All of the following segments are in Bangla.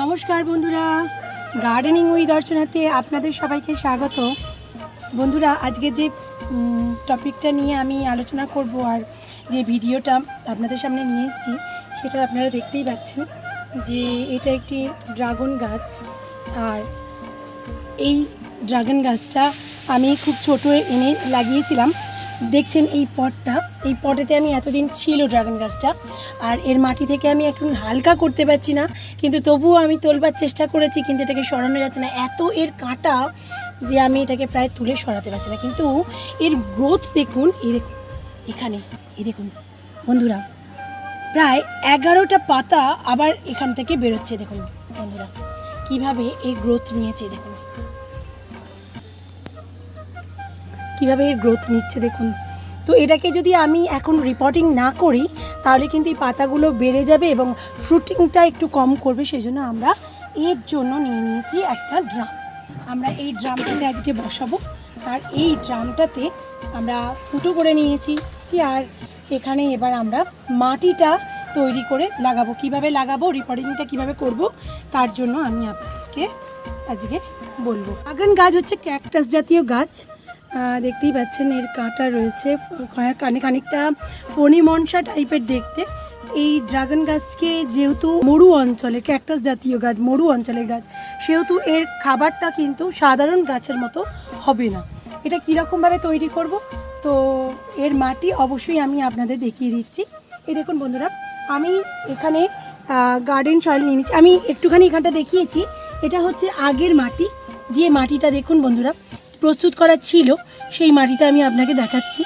নমস্কার বন্ধুরা। গার্ডেনিং উই দর্শনাতে আপনাদের সবাইকে স্বাগত। বন্ধুরা, আজকে যে টপিকটা নিয়ে আমি আলোচনা করব আর যে ভিডিওটা আপনাদের সামনে নিয়ে এসেছি, সেটা আপনারা দেখতেই পাচ্ছেন যে এটা একটি ড্রাগন গাছ। আর এই ড্রাগন গাছটা আমি খুব ছোট এনে লাগিয়েছিলাম। দেখছেন এই পটটা। এই পটেতে আমি এতদিন ছিল ড্রাগন গাছটা। আর এর মাটি থেকে আমি এখন হালকা করতে পারছি না, কিন্তু তবুও আমি তোলবার চেষ্টা করেছি, কিন্তু এটাকে সরানো যাচ্ছে না। এত এর কাঁটা যে আমি এটাকে প্রায় তুলে সরাতে পারছি না। কিন্তু এর গ্রোথ দেখুন, এই দেখুন, এখানে, এই দেখুন। বন্ধুরা, প্রায় এগারোটা পাতা আবার এখান থেকে বেরোচ্ছে, দেখুন বন্ধুরা। কীভাবে এই গ্রোথ নিয়েছে, দেখুন। কীভাবে এর গ্রোথ নিচ্ছে দেখুন। তো এটাকে যদি আমি এখন রিপোর্টিং না করি, তাহলে কিন্তু এই পাতাগুলো বেড়ে যাবে এবং ফ্রুটিংটা একটু কম করবে সেই জন্য আমরা এর জন্য নিয়ে নিয়েছি একটা ড্রাম আমরা এই ড্রামটাতে আজকে বসাবো। আর এই ড্রামটাতে আমরা ফুটো করে নিয়েছি। আর এখানে এবার আমরা মাটিটা তৈরি করে লাগাবো। কীভাবে লাগাবো রিপোর্টিংটা কীভাবে করব, তার জন্য আমি আপনাদেরকে আজকে বলব। বাগান গাছ হচ্ছে ক্যাকটাস জাতীয় গাছ। দেখতেই পাচ্ছেন এর কাঁটা রয়েছে। কানে খানিকটা ফণি মনসা টাইপের দেখতে। এই ড্রাগন গাছকে যেহেতু মরু অঞ্চলের ক্যাকটাস জাতীয় গাছ, মরু অঞ্চলের গাছ, সেহেতু এর খাবারটা কিন্তু সাধারণ গাছের মতো হবে না। এটা কীরকমভাবে তৈরি করব? তো এর মাটি অবশ্যই আমি আপনাদের দেখিয়ে দিচ্ছি। এই দেখুন বন্ধুরা, আমি এখানে গার্ডেন সয়েল নিয়ে নিচ্ছি। আমি একটুখানি এখানটা দেখিয়েছি। এটা হচ্ছে আগের মাটি। যে মাটিটা দেখুন বন্ধুরা প্রস্তুত করা ছিল, সেই মাটিটা আমি আপনাকে দেখাচ্ছি।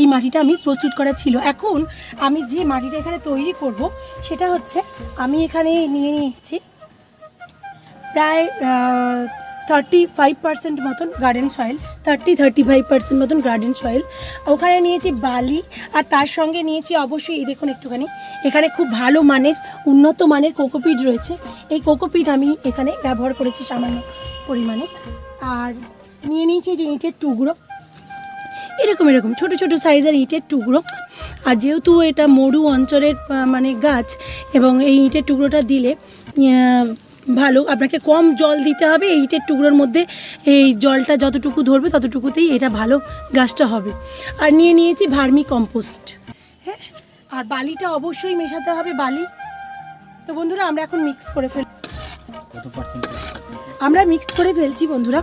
এই মাটিটা আমি প্রস্তুত করা ছিল। এখন আমি যে মাটিটা এখানে তৈরি করব, সেটা হচ্ছে আমি এখানে নিয়ে নিয়েছি প্রায় থার্টি ফাইভ পার্সেন্ট মতন garden soil thirty thirty five percent মতন গার্ডেন সয়েল ওখানে নিয়েছি বালি আর তার সঙ্গে নিয়েছি অবশ্যই, এই দেখুন একটুখানি, এখানে খুব ভালো মানের, উন্নত মানের কোকোপিট রয়েছে। এই কোকোপিট আমি এখানে ব্যবহার করেছি সামান্য পরিমাণে। আর নিয়ে নিয়েছি এই যে ইঁটের টুকরো। এরকম এরকম ছোট ছোট সাইজের ইঁটের টুকরো। আর যেহেতু এটা মরু অঞ্চলের মানে গাছ এবং এই ইঁটের টুকরোটা দিলে ভালো আপনাকে কম জল দিতে হবে এই ইঁটের টুকরোর মধ্যে এই জলটা যতটুকু ধরবে ততটুকুতেই এটা ভালো গাছটা হবে। আর নিয়ে নিয়েছি ভার্মি কম্পোস্ট। হ্যাঁ আর বালিটা অবশ্যই মেশাতে হবে বালি। তো বন্ধুরা আমরা এখন মিক্স করে ফেল আমরা মিক্সড করে ফেলছি বন্ধুরা।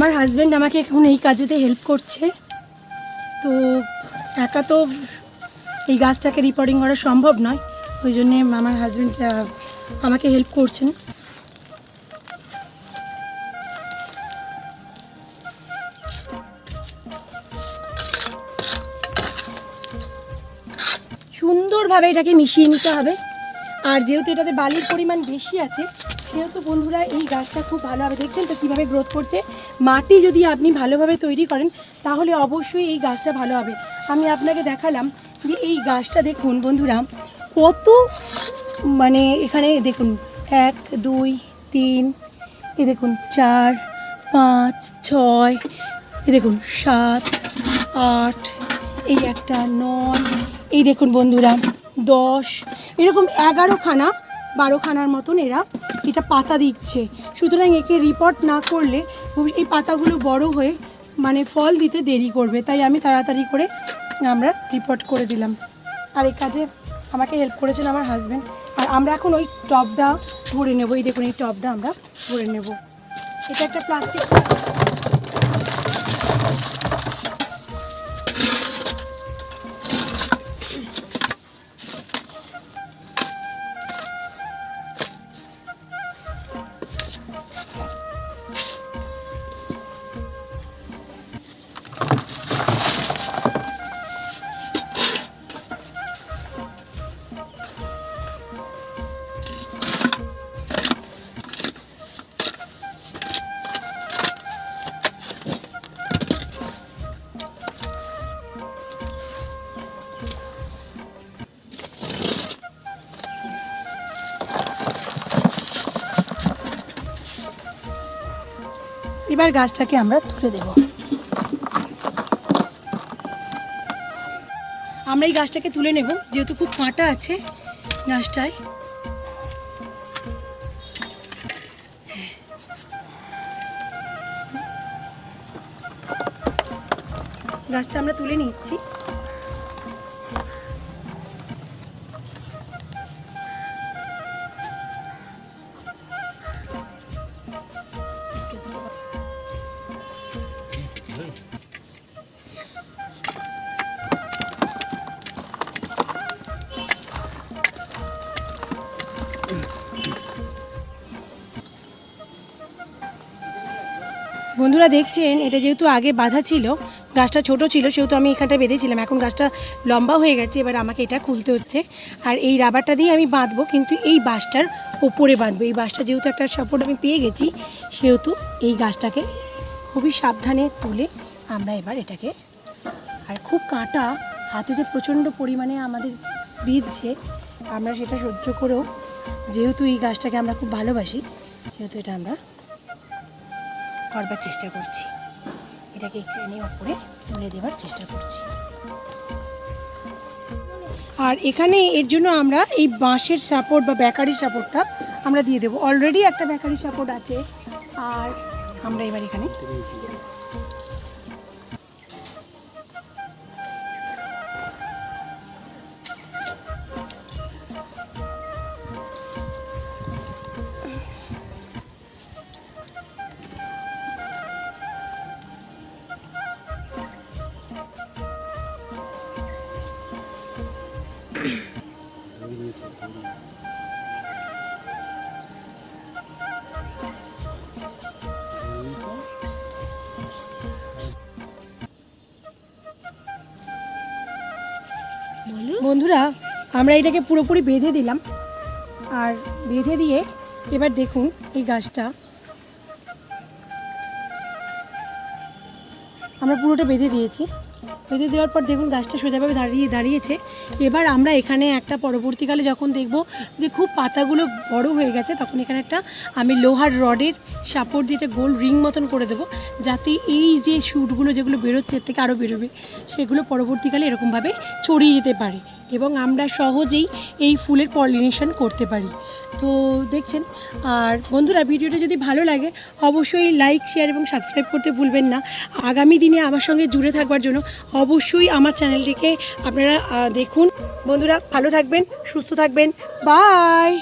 আমার হাজব্যান্ড আমাকে এখন এই কাজেতে হেল্প করছে। তো একা তো এই গাছটাকে রিপোর্টিং করা সম্ভব নয়। ওই জন্যে আমার হাজব্যান্ড আমাকে হেল্প করছেন। সুন্দরভাবে এটাকে মিশিয়ে নিতে হবে। আর যেহেতু এটাতে বালির পরিমাণ বেশি আছে সেহেতু বন্ধুরা এই গাছটা খুব ভালোভাবে দেখছেন তো কীভাবে গ্রোথ করছে? মাটি যদি আপনি ভালোভাবে তৈরি করেন, তাহলে অবশ্যই এই গাছটা ভালো হবে। আমি আপনাকে দেখালাম যে এই গাছটা দেখুন বন্ধুরা, কত মানে এখানে দেখুন, এক, দুই, তিন, এ দেখুন, চার, পাঁচ, ছয়, এ দেখুন, সাত, আট, এই একটা নয়, এই দেখুন বন্ধুরা, দশ, এরকম এগারোখানা, বারোখানার মতন এরা এটা পাতা দিচ্ছে। সুতরাং একে রিপোর্ট না করলে এই পাতাগুলো বড় হয়ে মানে ফল দিতে দেরি করবে। তাই আমি তাড়াতাড়ি করে আমরা রিপোর্ট করে দিলাম। আর এই কাজে আমাকে হেল্প করেছেন আমার হাজব্যান্ড আর আমরা এখন ওই টপটা ভরে নেব। এই দেখুন, এই টপটা আমরা ভরে নেব। এটা একটা প্লাস্টিক এবার গাছটাকে আমরা তুলে দেব। আমরা এই গাছটাকে তুলে নেব, যেহেতু খুব কাঁটা আছে গাছটায়। গাছটা আমরা তুলে নিচ্ছি। বন্ধুরা দেখছেন, এটা যেহেতু আগে বাঁধা ছিল, গাছটা ছোট ছিল, সেহেতু আমি এখানটা বেঁধেছিলাম। এখন গাছটা লম্বা হয়ে গেছে, এবার আমাকে এটা খুলতে হচ্ছে। আর এই রাবারটা দিয়ে আমি বাঁধবো, কিন্তু এই বাঁশটার ওপরে বাঁধবো। এই বাঁশটা যেহেতু একটা সাপোর্ট আমি পেয়ে গেছি, সেহেতু এই গাছটাকে খুবই সাবধানে তুলে আমরা এবার এটাকে, আর খুব কাঁটা হাতেতে প্রচণ্ড পরিমাণে আমাদের বিঁধছে আমরা সেটা সহ্য করেও, যেহেতু এই গাছটাকে আমরা খুব ভালোবাসি, সেহেতু এটা আমরা করবার চেষ্টা করছি। এটাকে এখানে ওপরে তুলে দেবার চেষ্টা করছি। আর এখানে এর জন্য আমরা এই বাঁশের সাপোর্ট বা বেকারি সাপোর্টটা আমরা দিয়ে দেবো। অলরেডি একটা বেকারি সাপোর্ট আছে। আর আমরা এবার এখানে বন্ধুরা, আমরা এটাকে পুরোপুরি বেঁধে দিলাম। আর বেঁধে দিয়ে এবার দেখুন এই গাছটা। আমরা পুরোটা বেঁধে দিয়েছি। বেঁধে দেওয়ার পর দেখুন গাছটা সোজাভাবে দাঁড়িয়ে দাঁড়িয়েছে। এবার আমরা এখানে একটা পরবর্তীকালে যখন দেখব যে খুব পাতাগুলো বড় হয়ে গেছে, তখন এখানে একটা আমি লোহার রডের সাপোর্ট দিয়ে একটা গোল রিং মতন করে দেবো, যাতে এই যে শ্যুটগুলো যেগুলো বেরোচ্ছে, এর থেকে আরও বেরোবে, সেগুলো পরবর্তীকালে এরকমভাবে ছড়িয়ে যেতে পারে। এবং আমরা সহজেই এই ফুলের পলিনেশন করতে পারি। তো দেখছেন, আর বন্ধুরা, ভিডিওটা যদি ভালো লাগে, অবশ্যই লাইক শেয়ার এবং সাবস্ক্রাইব করতে ভুলবেন না। আগামী দিনে আমার সঙ্গে জুড়ে থাকবার জন্য অবশ্যই আমার চ্যানেলটিকে আপনারা দেখুন। বন্ধুরা, ভালো থাকবেন, সুস্থ থাকবেন। বাই